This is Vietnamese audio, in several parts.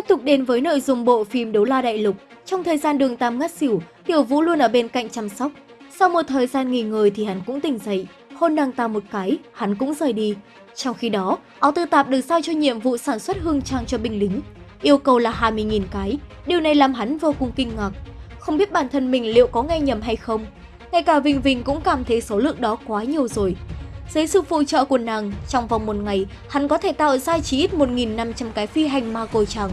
Tiếp tục đến với nội dung bộ phim Đấu La Đại Lục. Trong thời gian đường Tam ngất xỉu, Tiểu Vũ luôn ở bên cạnh chăm sóc. Sau một thời gian nghỉ ngơi thì hắn cũng tỉnh dậy, hôn nàng ta một cái, hắn cũng rời đi. Trong khi đó, áo tư tạp được giao cho nhiệm vụ sản xuất hương trang cho binh lính. Yêu cầu là 20.000 cái, điều này làm hắn vô cùng kinh ngạc. Không biết bản thân mình liệu có nghe nhầm hay không. Ngay cả Vinh Vinh cũng cảm thấy số lượng đó quá nhiều rồi. Dưới sự phụ trợ của nàng, trong vòng một ngày, hắn có thể tạo ra chỉ ít 1.500 cái phi hành ma côi trắng.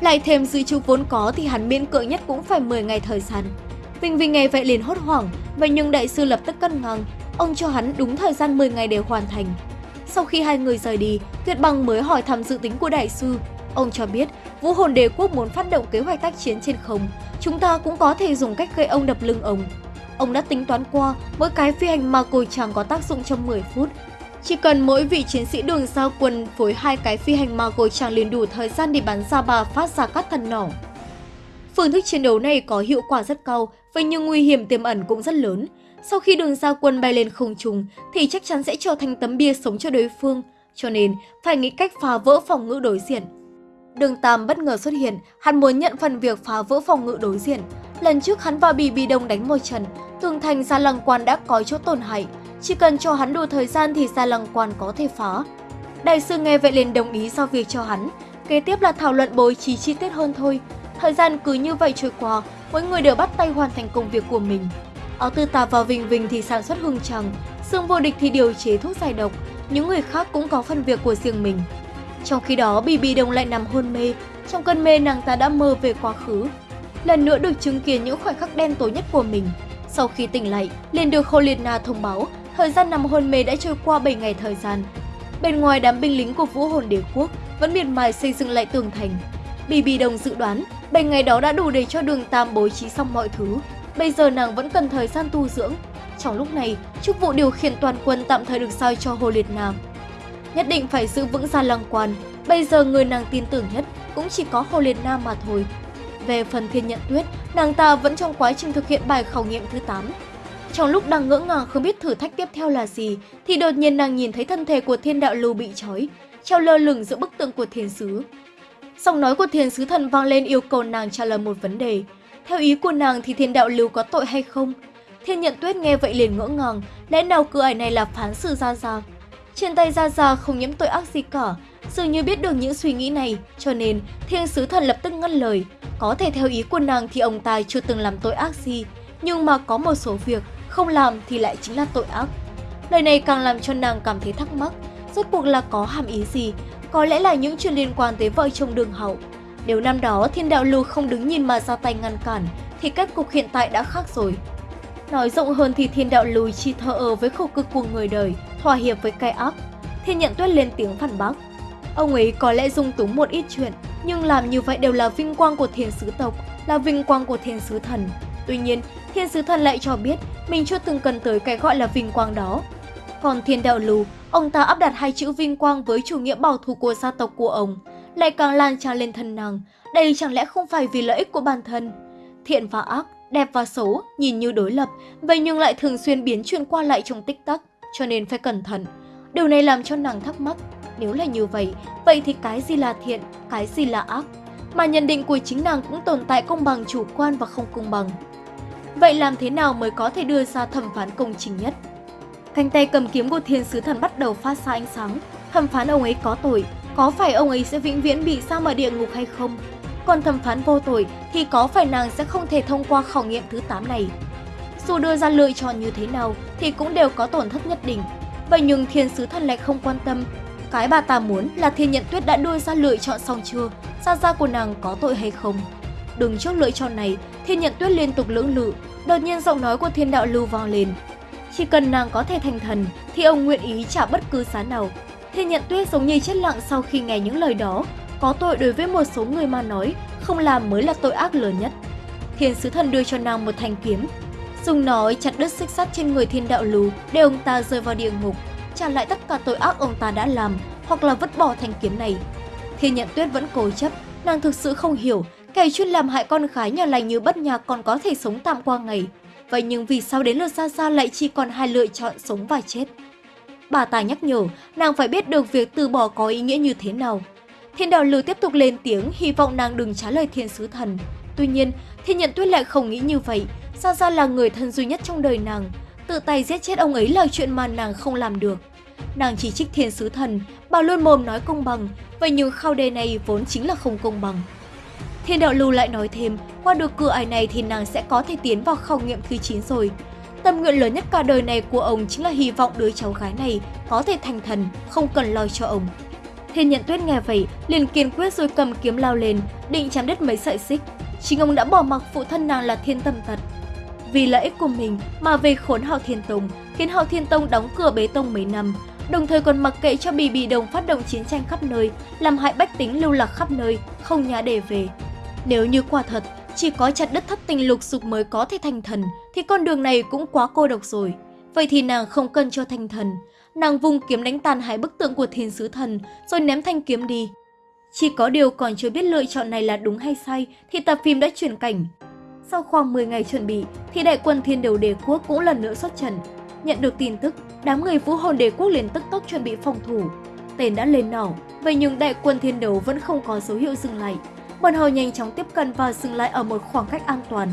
Lại thêm dự trữ vốn có thì hắn miễn cưỡng nhất cũng phải 10 ngày thời gian. Vinh Vinh nghe vậy liền hốt hoảng, vậy nhưng đại sư lập tức cân ngang, ông cho hắn đúng thời gian 10 ngày để hoàn thành. Sau khi hai người rời đi, Tuyệt Bằng mới hỏi thăm dự tính của đại sư. Ông cho biết, Vũ Hồn Đế Quốc muốn phát động kế hoạch tác chiến trên không, chúng ta cũng có thể dùng cách gây ông đập lưng ông. Ông đã tính toán qua, mỗi cái phi hành ma cồi chàng có tác dụng trong 10 phút. Chỉ cần mỗi vị chiến sĩ đường giao quân phối hai cái phi hành mà cồi chàng liền đủ thời gian để bắn ra bà phát ra các thần nỏ. Phương thức chiến đấu này có hiệu quả rất cao, vậy nhưng nguy hiểm tiềm ẩn cũng rất lớn. Sau khi đường giao quân bay lên không trung thì chắc chắn sẽ trở thành tấm bia sống cho đối phương, cho nên phải nghĩ cách phá vỡ phòng ngự đối diện. Đường Tam bất ngờ xuất hiện, hắn muốn nhận phần việc phá vỡ phòng ngự đối diện. Lần trước hắn và Bì Bì Đông đánh một trận, tường thành ra Lăng Quan đã có chỗ tổn hại, chỉ cần cho hắn đủ thời gian thì Gia Lăng Quan có thể phá. Đại sư nghe vậy liền đồng ý giao việc cho hắn, kế tiếp là thảo luận bố trí chi tiết hơn thôi. Thời gian cứ như vậy trôi qua, mỗi người đều bắt tay hoàn thành công việc của mình. Áo tư tà vào Vinh Vinh thì sản xuất hương trăng, xương vô địch thì điều chế thuốc giải độc, những người khác cũng có phần việc của riêng mình. Trong khi đó, Bì Bì Đông lại nằm hôn mê, trong cơn mê nàng ta đã mơ về quá khứ. Lần nữa được chứng kiến những khoảnh khắc đen tối nhất của mình. Sau khi tỉnh lại, liền được Hồ Liệt Na thông báo, thời gian nằm hôn mê đã trôi qua 7 ngày thời gian. Bên ngoài đám binh lính của Vũ Hồn Đế Quốc vẫn miệt mài xây dựng lại tường thành. bibi đồng dự đoán, 7 ngày đó đã đủ để cho đường Tam bố trí xong mọi thứ. Bây giờ nàng vẫn cần thời gian tu dưỡng. Trong lúc này, chức vụ điều khiển toàn quân tạm thời được sai cho Hồ Liệt nam Nhất định phải giữ vững gia lăng quan, bây giờ người nàng tin tưởng nhất cũng chỉ có Hồ Liệt nam mà thôi. Về phần thiên nhận tuyết, nàng ta vẫn trong quá trình thực hiện bài khảo nghiệm thứ 8. Trong lúc đang ngỡ ngàng không biết thử thách tiếp theo là gì, thì đột nhiên nàng nhìn thấy thân thể của thiên đạo lưu bị trói, treo lơ lửng giữa bức tượng của thiên sứ. Giọng nói của thiên sứ thần vang lên yêu cầu nàng trả lời một vấn đề. Theo ý của nàng thì thiên đạo lưu có tội hay không? Thiên nhận tuyết nghe vậy liền ngỡ ngàng, lẽ nào cửa ải này là phán xử ra ra? Trên tay Gia Gia không nhiễm tội ác gì cả, dường như biết được những suy nghĩ này, cho nên thiên sứ thần lập tức ngăn lời. Có thể theo ý của nàng thì ông ta chưa từng làm tội ác gì, nhưng mà có một số việc không làm thì lại chính là tội ác. Lời này càng làm cho nàng cảm thấy thắc mắc, rốt cuộc là có hàm ý gì, có lẽ là những chuyện liên quan tới vợ chồng đường hậu. Nếu năm đó thiên đạo lưu không đứng nhìn mà ra tay ngăn cản, thì kết cục hiện tại đã khác rồi. Nói rộng hơn thì thiên đạo lùi chi thờ ơ với khổ cực của người đời, thỏa hiệp với cái ác. Thiên nhận tuyết lên tiếng phản bác. Ông ấy có lẽ dung túng một ít chuyện, nhưng làm như vậy đều là vinh quang của thiên sứ tộc, là vinh quang của thiên sứ thần. Tuy nhiên, thiên sứ thần lại cho biết mình chưa từng cần tới cái gọi là vinh quang đó. Còn thiên đạo lù, ông ta áp đặt hai chữ vinh quang với chủ nghĩa bảo thủ của gia tộc của ông, lại càng lan tràn lên thân nàng. Đây chẳng lẽ không phải vì lợi ích của bản thân? Thiện và ác, đẹp và xấu nhìn như đối lập, vậy nhưng lại thường xuyên biến chuyển qua lại trong tích tắc, cho nên phải cẩn thận. Điều này làm cho nàng thắc mắc, nếu là như vậy, vậy thì cái gì là thiện, cái gì là ác? Mà nhận định của chính nàng cũng tồn tại công bằng chủ quan và không công bằng. Vậy làm thế nào mới có thể đưa ra thẩm phán công chính nhất? Cánh tay cầm kiếm của thiên sứ thần bắt đầu phát ra ánh sáng. Thẩm phán ông ấy có tội, có phải ông ấy sẽ vĩnh viễn bị sa ở địa ngục hay không? Còn thẩm phán vô tội thì có phải nàng sẽ không thể thông qua khảo nghiệm thứ 8 này? Dù đưa ra lựa chọn như thế nào thì cũng đều có tổn thất nhất định. Vậy nhưng thiên sứ thần lại không quan tâm. Cái bà ta muốn là thiên nhận tuyết đã đưa ra lựa chọn xong chưa, gia gia của nàng có tội hay không. Đứng trước lựa chọn này, thiên nhận tuyết liên tục lưỡng lự, đột nhiên giọng nói của thiên đạo lưu vang lên. Chỉ cần nàng có thể thành thần thì ông nguyện ý trả bất cứ giá nào. Thiên nhận tuyết giống như chết lặng sau khi nghe những lời đó, có tội đối với một số người mà nói, không làm mới là tội ác lớn nhất. Thiên sứ thần đưa cho nàng một thanh kiếm, dùng nó chặt đứt xích sắt trên người thiên đạo lưu, để ông ta rơi vào địa ngục, trả lại tất cả tội ác ông ta đã làm, hoặc là vứt bỏ thanh kiếm này. Thiên nhận tuyết vẫn cố chấp, nàng thực sự không hiểu, kẻ chuyên làm hại con gái nhà lành như bất nhạc còn có thể sống tạm qua ngày. Vậy nhưng vì sao đến lượt Sa Sa lại chỉ còn hai lựa chọn sống và chết? Bà ta nhắc nhở, nàng phải biết được việc từ bỏ có ý nghĩa như thế nào. Thiên đạo lưu tiếp tục lên tiếng hy vọng nàng đừng trả lời thiên sứ thần. Tuy nhiên, thiên nhận tuyết lại không nghĩ như vậy. Sa Sa là người thân duy nhất trong đời nàng. Tự tay giết chết ông ấy là chuyện mà nàng không làm được. Nàng chỉ trích thiên sứ thần, bảo luôn mồm nói công bằng, vậy nhưng khao đề này vốn chính là không công bằng. Thiên đạo lưu lại nói thêm, qua được cửa ải này thì nàng sẽ có thể tiến vào khảo nghiệm thứ 9 rồi. Tâm nguyện lớn nhất cả đời này của ông chính là hy vọng đứa cháu gái này có thể thành thần, không cần lo cho ông. Thiên nhận tuyết nghe vậy, liền kiên quyết rồi cầm kiếm lao lên, định chém đứt mấy sợi xích. Chính ông đã bỏ mặc phụ thân nàng là thiên tâm tật. Vì lợi ích của mình mà về khốn Hạo Thiên Tông, khiến Hạo Thiên Tông đóng cửa bế tông mấy năm, đồng thời còn mặc kệ cho bì bì đồng phát động chiến tranh khắp nơi, làm hại bách tính lưu lạc khắp nơi, không nhà để về. Nếu như quả thật, chỉ có chặt đất thất tình lục dục mới có thể thành thần, thì con đường này cũng quá cô độc rồi. Vậy thì nàng không cần cho thành thần. Nàng vùng kiếm đánh tàn hai bức tượng của thiên sứ thần, rồi ném thanh kiếm đi. Chỉ có điều còn chưa biết lựa chọn này là đúng hay sai, thì tập phim đã chuyển cảnh. Sau khoảng 10 ngày chuẩn bị, thì đại quân thiên đầu đế quốc cũng lần nữa xuất trận. Nhận được tin tức, đám người vũ hồn đế quốc liền tức tốc chuẩn bị phòng thủ. Tên đã lên nỏ, vậy nhưng đại quân thiên đấu vẫn không có dấu hiệu dừng lại bọn họ nhanh chóng tiếp cận và dừng lại ở một khoảng cách an toàn.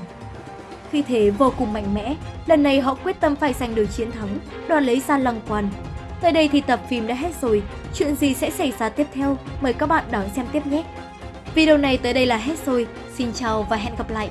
Khi thế vô cùng mạnh mẽ, lần này họ quyết tâm phải giành được chiến thắng, đoàn lấy ra lăng quan. Tới đây thì tập phim đã hết rồi, chuyện gì sẽ xảy ra tiếp theo, mời các bạn đón xem tiếp nhé. Video này tới đây là hết rồi, xin chào và hẹn gặp lại.